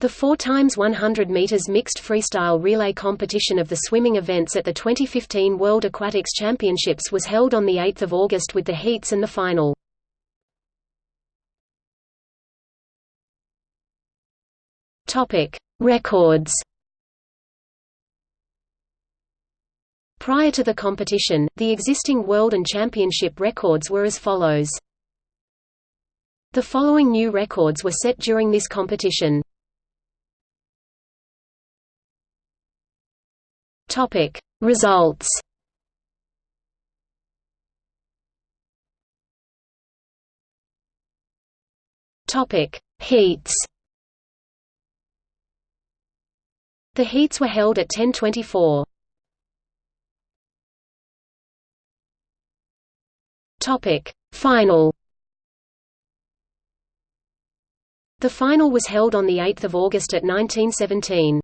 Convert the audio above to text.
The 4 times 100 meters mixed freestyle relay competition of the swimming events at the 2015 World Aquatics Championships was held on the 8th of August with the heats and the final. Topic: Records. Prior to the competition, the existing world and championship records were as follows. The following new records were set during this competition. Topic. Results. Topic. Heats. The heats were held at 1024. Topic. Final. The final was held on the 8th of August at 1917.